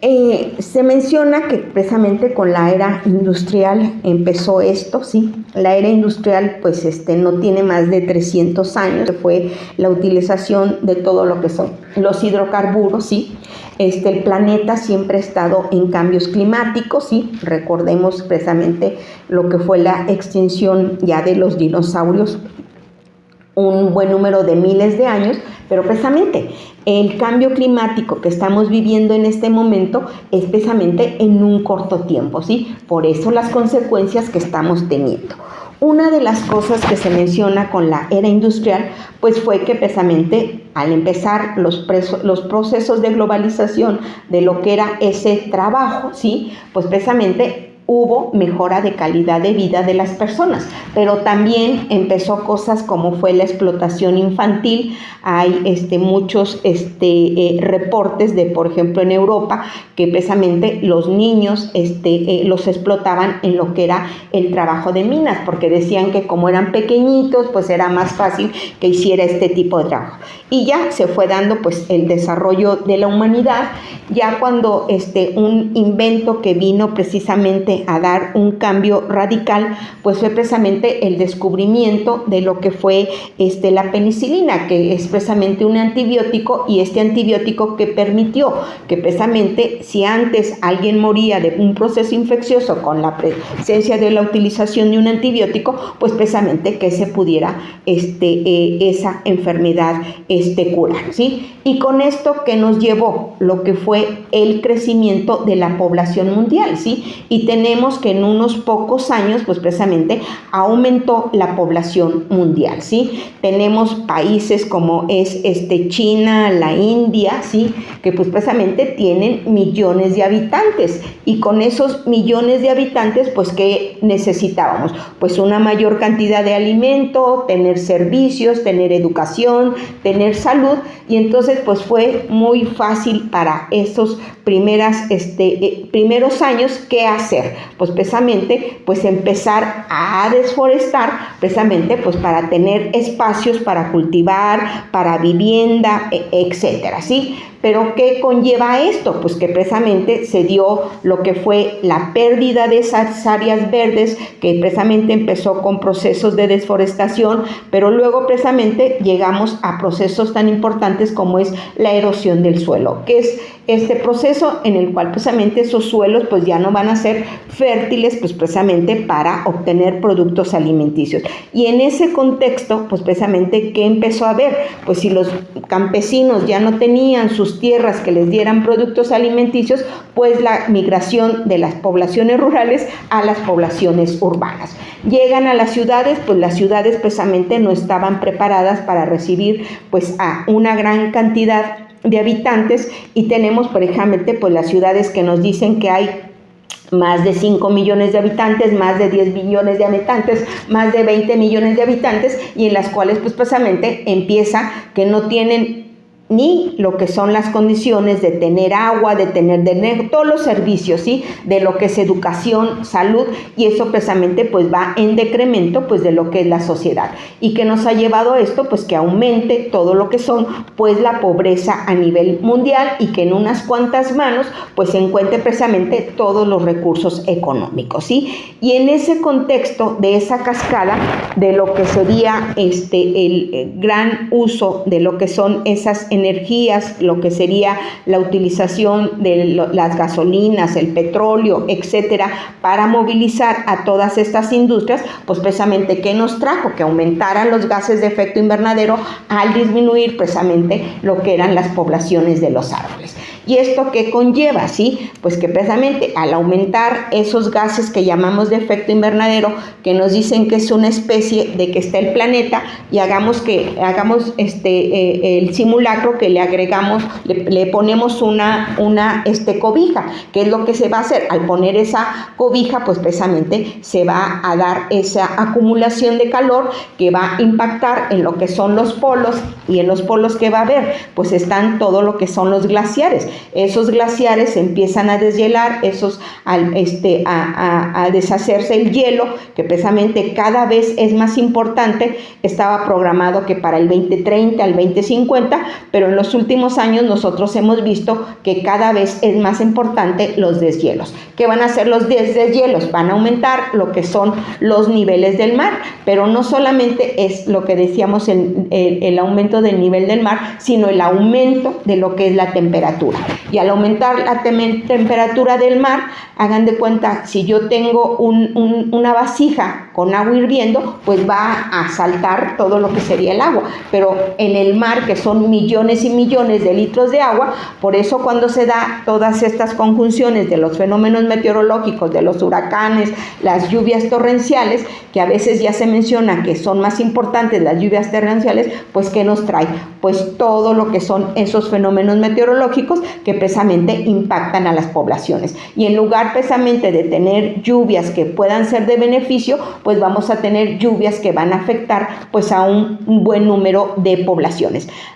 Eh, se menciona que precisamente con la era industrial empezó esto, sí. La era industrial pues este, no tiene más de 300 años, fue la utilización de todo lo que son los hidrocarburos, sí. Este, el planeta siempre ha estado en cambios climáticos, sí. Recordemos precisamente lo que fue la extinción ya de los dinosaurios un buen número de miles de años, pero precisamente el cambio climático que estamos viviendo en este momento es precisamente en un corto tiempo, ¿sí? Por eso las consecuencias que estamos teniendo. Una de las cosas que se menciona con la era industrial, pues fue que precisamente al empezar los, los procesos de globalización de lo que era ese trabajo, ¿sí? Pues precisamente hubo mejora de calidad de vida de las personas, pero también empezó cosas como fue la explotación infantil. Hay este, muchos este, eh, reportes de, por ejemplo, en Europa, que precisamente los niños este, eh, los explotaban en lo que era el trabajo de minas, porque decían que como eran pequeñitos, pues era más fácil que hiciera este tipo de trabajo. Y ya se fue dando pues el desarrollo de la humanidad, ya cuando un invento que vino precisamente a dar un cambio radical, pues fue precisamente el descubrimiento de lo que fue este, la penicilina, que es precisamente un antibiótico y este antibiótico que permitió que precisamente si antes alguien moría de un proceso infeccioso con la presencia de la utilización de un antibiótico, pues precisamente que se pudiera este, eh, esa enfermedad este, curar, ¿sí? Y con esto que nos llevó lo que fue el crecimiento de la población mundial, ¿sí? Y tenemos que en unos pocos años, pues precisamente aumentó la población mundial, ¿sí? Tenemos países como es este China, la India, ¿sí? Que pues precisamente tienen millones de habitantes y con esos millones de habitantes, pues ¿qué necesitábamos? Pues una mayor cantidad de alimento, tener servicios, tener educación, tener salud y entonces pues fue muy fácil para esos primeras, este, eh, primeros años qué hacer. Pues precisamente pues empezar a desforestar precisamente pues para tener espacios para cultivar, para vivienda, e, etcétera, ¿sí? Pero ¿qué conlleva esto? Pues que precisamente se dio lo que fue la pérdida de esas áreas verdes, que precisamente empezó con procesos de desforestación, pero luego precisamente llegamos a procesos tan importantes como es la erosión del suelo, que es este proceso en el cual precisamente esos suelos pues ya no van a ser fértiles pues precisamente para obtener productos alimenticios. Y en ese contexto pues precisamente ¿qué empezó a haber? Pues si los campesinos ya no tenían sus tierras que les dieran productos alimenticios, pues la migración de las poblaciones rurales a las poblaciones urbanas. Llegan a las ciudades, pues las ciudades precisamente no estaban preparadas para recibir pues a una gran cantidad de habitantes y tenemos, por ejemplo, pues las ciudades que nos dicen que hay más de 5 millones de habitantes, más de 10 millones de habitantes, más de 20 millones de habitantes y en las cuales pues precisamente empieza que no tienen ni lo que son las condiciones de tener agua, de tener, de todos los servicios, ¿sí? De lo que es educación, salud, y eso precisamente pues va en decremento pues de lo que es la sociedad. ¿Y que nos ha llevado esto? Pues que aumente todo lo que son pues la pobreza a nivel mundial y que en unas cuantas manos pues se encuentre precisamente todos los recursos económicos, ¿sí? Y en ese contexto de esa cascada de lo que sería este el gran uso de lo que son esas energías, lo que sería la utilización de las gasolinas, el petróleo, etcétera, para movilizar a todas estas industrias, pues precisamente, ¿qué nos trajo? Que aumentaran los gases de efecto invernadero al disminuir precisamente lo que eran las poblaciones de los árboles. ¿Y esto qué conlleva? ¿Sí? Pues que precisamente al aumentar esos gases que llamamos de efecto invernadero, que nos dicen que es una especie de que está el planeta, y hagamos que hagamos este eh, el simulacro que le agregamos, le, ponemos una, una este, cobija, que es lo que se va a hacer. Al poner esa cobija, pues precisamente se va a dar esa acumulación de calor que va a impactar en lo que son los polos y en los polos que va a haber, pues están todo lo que son los glaciares esos glaciares empiezan a deshielar, esos, este, a, deshacerse el hielo, que precisamente cada vez es más importante, estaba programado que para el 2030, al 2050, pero pero en los últimos años nosotros hemos visto que cada vez es más importante los deshielos. ¿Qué van a hacer los deshielos? Van a aumentar lo que son los niveles del mar, pero no solamente es lo que decíamos el, el aumento del nivel del mar, sino el aumento de lo que es la temperatura. Y al aumentar la temperatura del mar, hagan de cuenta, si yo tengo una vasija con agua hirviendo, pues va a saltar todo lo que sería el agua. Pero en el mar, que son millones y millones de litros de agua, por eso cuando se da todas estas conjunciones de los fenómenos meteorológicos, de los huracanes, las lluvias torrenciales, que a veces ya se menciona que son más importantes las lluvias torrenciales, pues ¿qué nos trae? Pues todo lo que son esos fenómenos meteorológicos que precisamente impactan a las poblaciones. Y en lugar precisamente de tener lluvias que puedan ser de beneficio, pues vamos a tener lluvias que van a afectar pues a un buen número de poblaciones.